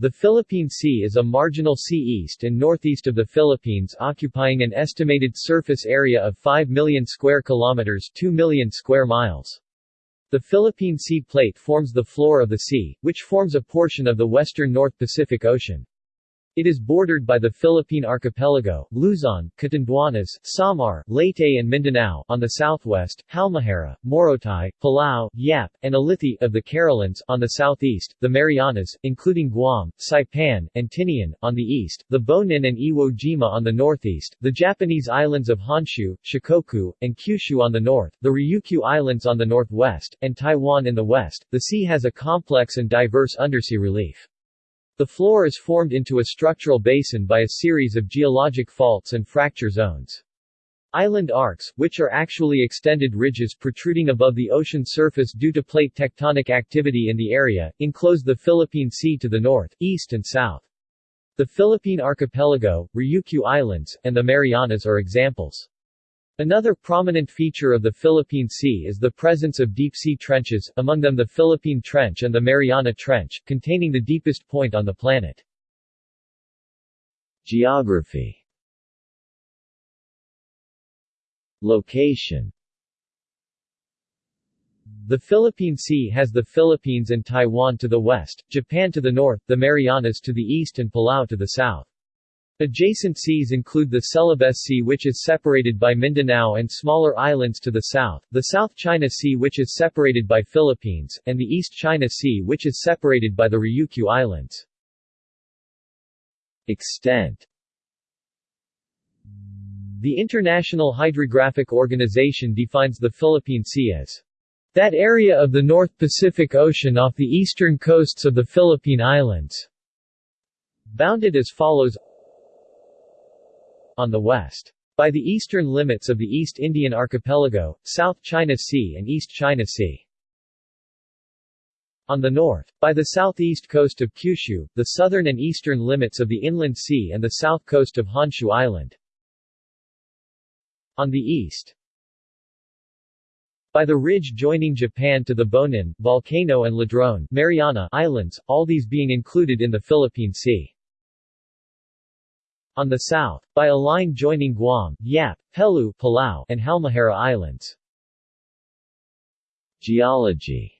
The Philippine Sea is a marginal sea east and northeast of the Philippines occupying an estimated surface area of 5 million square kilometers 2 million square miles. The Philippine Sea Plate forms the floor of the sea, which forms a portion of the western North Pacific Ocean. It is bordered by the Philippine Archipelago, Luzon, Catanduanes, Samar, Leyte and Mindanao on the southwest, Halmahera, Morotai, Palau, Yap, and Ulithi of the Carolines on the southeast, the Marianas, including Guam, Saipan, and Tinian, on the east, the Bonin and Iwo Jima on the northeast, the Japanese islands of Honshu, Shikoku, and Kyushu on the north, the Ryukyu Islands on the northwest, and Taiwan in the west. The sea has a complex and diverse undersea relief. The floor is formed into a structural basin by a series of geologic faults and fracture zones. Island arcs, which are actually extended ridges protruding above the ocean surface due to plate tectonic activity in the area, enclose the Philippine Sea to the north, east and south. The Philippine Archipelago, Ryukyu Islands, and the Marianas are examples. Another prominent feature of the Philippine Sea is the presence of deep-sea trenches, among them the Philippine Trench and the Mariana Trench, containing the deepest point on the planet. Geography Location The Philippine Sea has the Philippines and Taiwan to the west, Japan to the north, the Marianas to the east and Palau to the south. Adjacent seas include the Celebes Sea which is separated by Mindanao and smaller islands to the south, the South China Sea which is separated by Philippines, and the East China Sea which is separated by the Ryukyu Islands. Extent The International Hydrographic Organization defines the Philippine Sea as that area of the North Pacific Ocean off the eastern coasts of the Philippine Islands, bounded as follows on the west. By the eastern limits of the East Indian Archipelago, South China Sea and East China Sea. On the north, by the southeast coast of Kyushu, the southern and eastern limits of the Inland Sea and the south coast of Honshu Island. On the east, by the ridge joining Japan to the Bonin, Volcano and Ladrone Mariana Islands, all these being included in the Philippine Sea. On the south, by a line joining Guam, Yap, Peleliu, Palau, and Halmahera Islands. Geology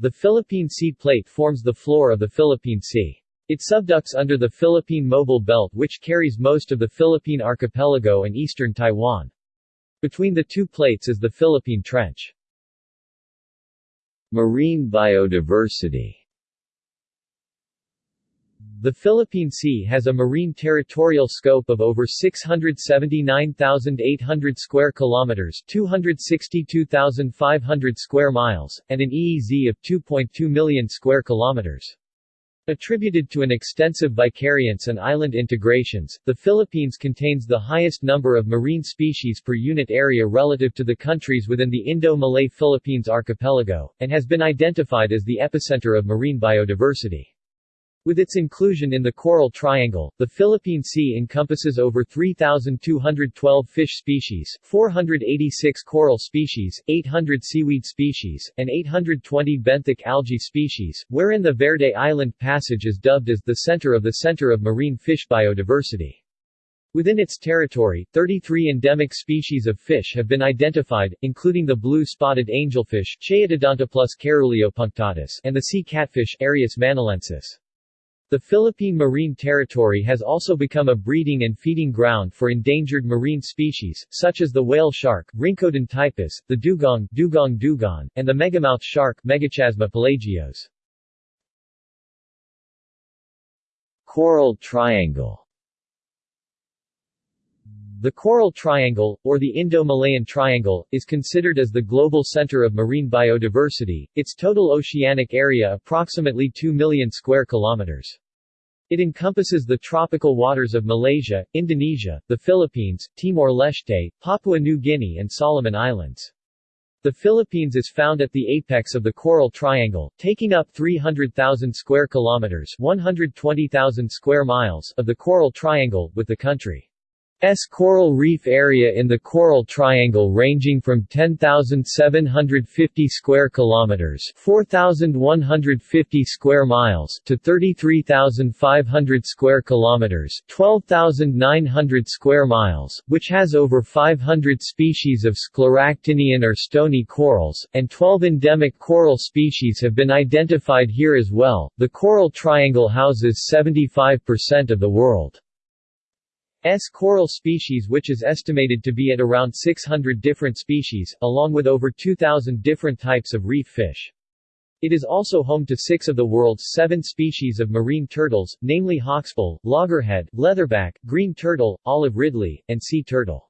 The Philippine Sea Plate forms the floor of the Philippine Sea. It subducts under the Philippine Mobile Belt which carries most of the Philippine archipelago and eastern Taiwan. Between the two plates is the Philippine Trench. Marine biodiversity the Philippine Sea has a marine territorial scope of over 679,800 square kilometers, 262,500 square miles, and an EEZ of 2.2 million square kilometers. Attributed to an extensive vicariance and island integrations, the Philippines contains the highest number of marine species per unit area relative to the countries within the Indo-Malay Philippines archipelago, and has been identified as the epicenter of marine biodiversity. With its inclusion in the Coral Triangle, the Philippine Sea encompasses over 3,212 fish species, 486 coral species, 800 seaweed species, and 820 benthic algae species, wherein the Verde Island Passage is dubbed as the center of the center of marine fish biodiversity. Within its territory, 33 endemic species of fish have been identified, including the blue-spotted angelfish and the sea catfish Arius manillensis. The Philippine Marine Territory has also become a breeding and feeding ground for endangered marine species, such as the whale shark, Rhincodon typus, the dugong, dugong dugon, and the megamouth shark, Megachasma pelagios. Coral Triangle the Coral Triangle, or the Indo-Malayan Triangle, is considered as the global center of marine biodiversity, its total oceanic area approximately 2 million square kilometers. It encompasses the tropical waters of Malaysia, Indonesia, the Philippines, Timor-Leste, Papua New Guinea and Solomon Islands. The Philippines is found at the apex of the Coral Triangle, taking up 300,000 square kilometers 120,000 square miles of the Coral Triangle, with the country S coral reef area in the Coral Triangle ranging from 10,750 square kilometers, 4,150 square miles to 33,500 square kilometers, 12,900 square miles, which has over 500 species of scleractinian or stony corals, and 12 endemic coral species have been identified here as well. The Coral Triangle houses 75% of the world S coral species which is estimated to be at around 600 different species, along with over 2,000 different types of reef fish. It is also home to six of the world's seven species of marine turtles, namely hawksbill, loggerhead, leatherback, green turtle, olive ridley, and sea turtle.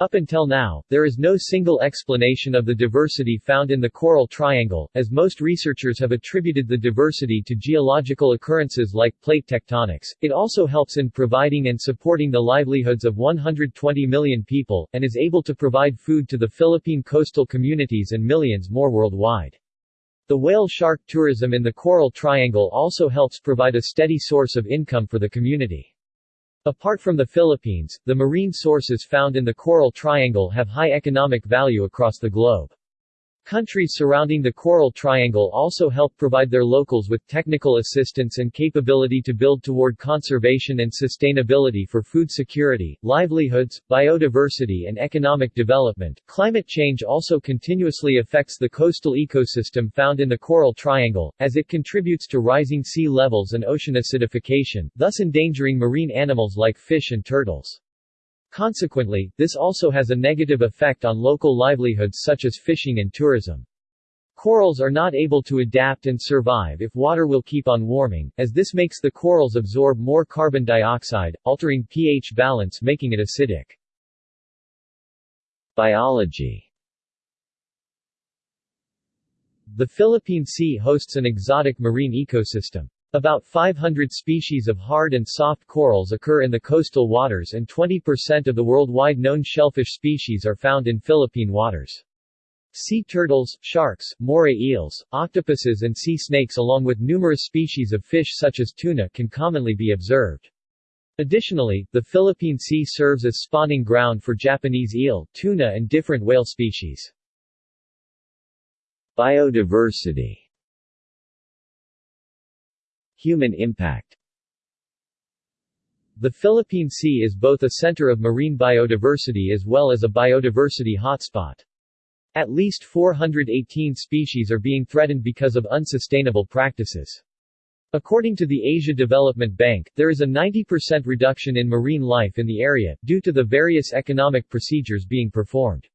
Up until now, there is no single explanation of the diversity found in the Coral Triangle, as most researchers have attributed the diversity to geological occurrences like plate tectonics. It also helps in providing and supporting the livelihoods of 120 million people, and is able to provide food to the Philippine coastal communities and millions more worldwide. The whale shark tourism in the Coral Triangle also helps provide a steady source of income for the community. Apart from the Philippines, the marine sources found in the Coral Triangle have high economic value across the globe. Countries surrounding the Coral Triangle also help provide their locals with technical assistance and capability to build toward conservation and sustainability for food security, livelihoods, biodiversity and economic development. Climate change also continuously affects the coastal ecosystem found in the Coral Triangle, as it contributes to rising sea levels and ocean acidification, thus endangering marine animals like fish and turtles. Consequently, this also has a negative effect on local livelihoods such as fishing and tourism. Corals are not able to adapt and survive if water will keep on warming, as this makes the corals absorb more carbon dioxide, altering pH balance making it acidic. Biology The Philippine Sea hosts an exotic marine ecosystem. About 500 species of hard and soft corals occur in the coastal waters and 20% of the worldwide known shellfish species are found in Philippine waters. Sea turtles, sharks, moray eels, octopuses and sea snakes along with numerous species of fish such as tuna can commonly be observed. Additionally, the Philippine Sea serves as spawning ground for Japanese eel, tuna and different whale species. Biodiversity Human impact The Philippine Sea is both a center of marine biodiversity as well as a biodiversity hotspot. At least 418 species are being threatened because of unsustainable practices. According to the Asia Development Bank, there is a 90% reduction in marine life in the area, due to the various economic procedures being performed.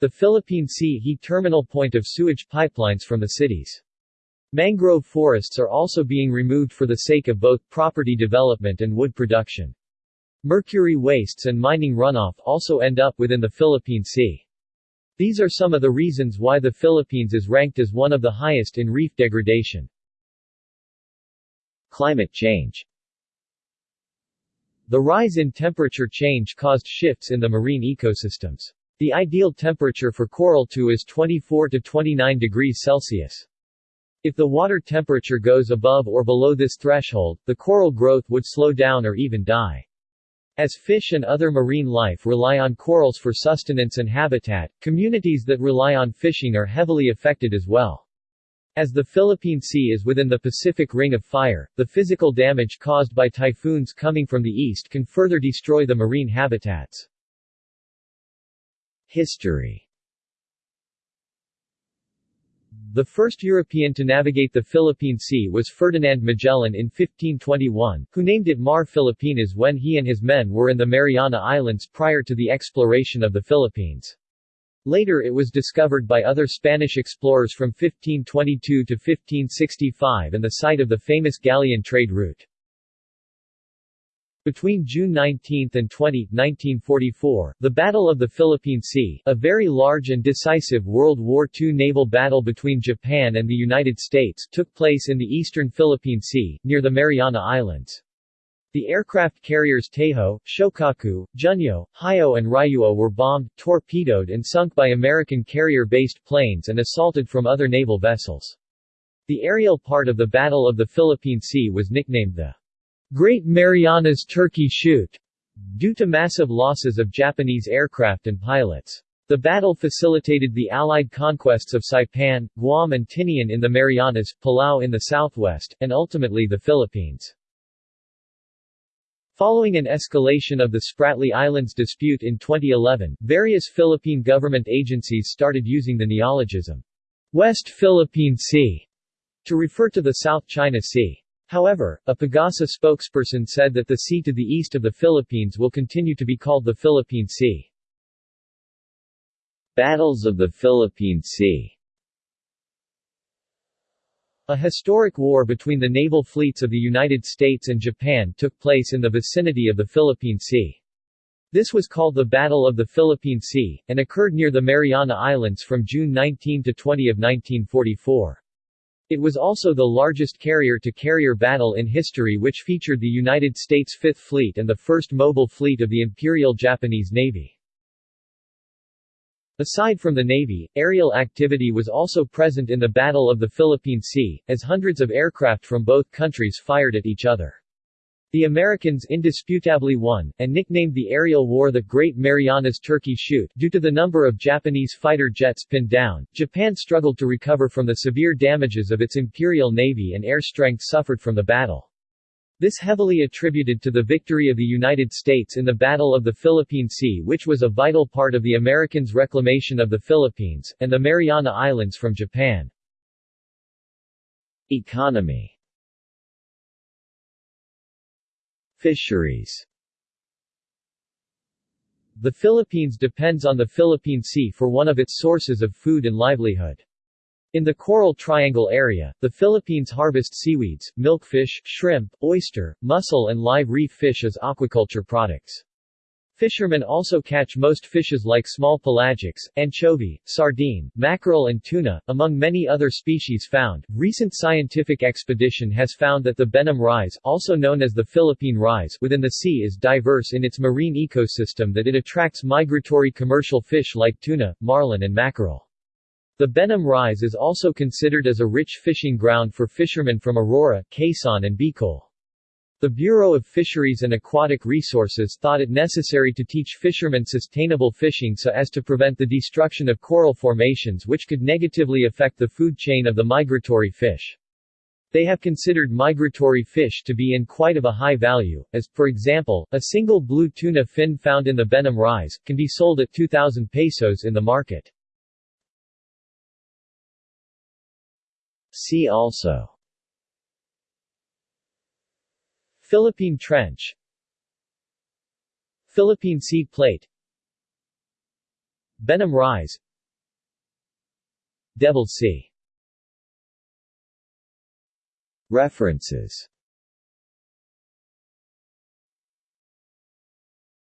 The Philippine Sea heat terminal point of sewage pipelines from the cities. Mangrove forests are also being removed for the sake of both property development and wood production. Mercury wastes and mining runoff also end up within the Philippine Sea. These are some of the reasons why the Philippines is ranked as one of the highest in reef degradation. Climate change The rise in temperature change caused shifts in the marine ecosystems. The ideal temperature for coral to is 24 to 29 degrees Celsius. If the water temperature goes above or below this threshold, the coral growth would slow down or even die. As fish and other marine life rely on corals for sustenance and habitat, communities that rely on fishing are heavily affected as well. As the Philippine Sea is within the Pacific Ring of Fire, the physical damage caused by typhoons coming from the east can further destroy the marine habitats. History the first European to navigate the Philippine Sea was Ferdinand Magellan in 1521, who named it Mar Filipinas when he and his men were in the Mariana Islands prior to the exploration of the Philippines. Later it was discovered by other Spanish explorers from 1522 to 1565 and the site of the famous galleon trade route. Between June 19 and 20, 1944, the Battle of the Philippine Sea, a very large and decisive World War II naval battle between Japan and the United States, took place in the eastern Philippine Sea, near the Mariana Islands. The aircraft carriers Taiho, Shokaku, Junyo, Hiyo and Ryuho were bombed, torpedoed and sunk by American carrier-based planes and assaulted from other naval vessels. The aerial part of the Battle of the Philippine Sea was nicknamed the Great Marianas Turkey Shoot due to massive losses of Japanese aircraft and pilots. The battle facilitated the Allied conquests of Saipan, Guam and Tinian in the Marianas, Palau in the southwest, and ultimately the Philippines. Following an escalation of the Spratly Islands dispute in 2011, various Philippine government agencies started using the neologism, West Philippine Sea, to refer to the South China Sea. However, a Pagasa spokesperson said that the sea to the east of the Philippines will continue to be called the Philippine Sea. Battles of the Philippine Sea A historic war between the naval fleets of the United States and Japan took place in the vicinity of the Philippine Sea. This was called the Battle of the Philippine Sea, and occurred near the Mariana Islands from June 19 to 20 of 1944. It was also the largest carrier-to-carrier -carrier battle in history which featured the United States Fifth Fleet and the first mobile fleet of the Imperial Japanese Navy. Aside from the Navy, aerial activity was also present in the Battle of the Philippine Sea, as hundreds of aircraft from both countries fired at each other. The Americans indisputably won, and nicknamed the aerial war the Great Marianas Turkey Shoot due to the number of Japanese fighter jets pinned down. Japan struggled to recover from the severe damages of its Imperial Navy and air strength suffered from the battle. This heavily attributed to the victory of the United States in the Battle of the Philippine Sea which was a vital part of the Americans' reclamation of the Philippines, and the Mariana Islands from Japan. Economy Fisheries The Philippines depends on the Philippine Sea for one of its sources of food and livelihood. In the Coral Triangle area, the Philippines harvest seaweeds, milkfish, shrimp, oyster, mussel and live reef fish as aquaculture products. Fishermen also catch most fishes like small pelagics, anchovy, sardine, mackerel and tuna, among many other species found. Recent scientific expedition has found that the Benham rise, also known as the Philippine rise, within the sea is diverse in its marine ecosystem that it attracts migratory commercial fish like tuna, marlin and mackerel. The Benham Rise is also considered as a rich fishing ground for fishermen from Aurora, Quezon and Bicol. The Bureau of Fisheries and Aquatic Resources thought it necessary to teach fishermen sustainable fishing so as to prevent the destruction of coral formations which could negatively affect the food chain of the migratory fish. They have considered migratory fish to be in quite of a high value, as, for example, a single blue tuna fin found in the Benham Rise, can be sold at 2,000 pesos in the market. See also Philippine Trench Philippine Sea Plate Benham Rise Devil Sea. References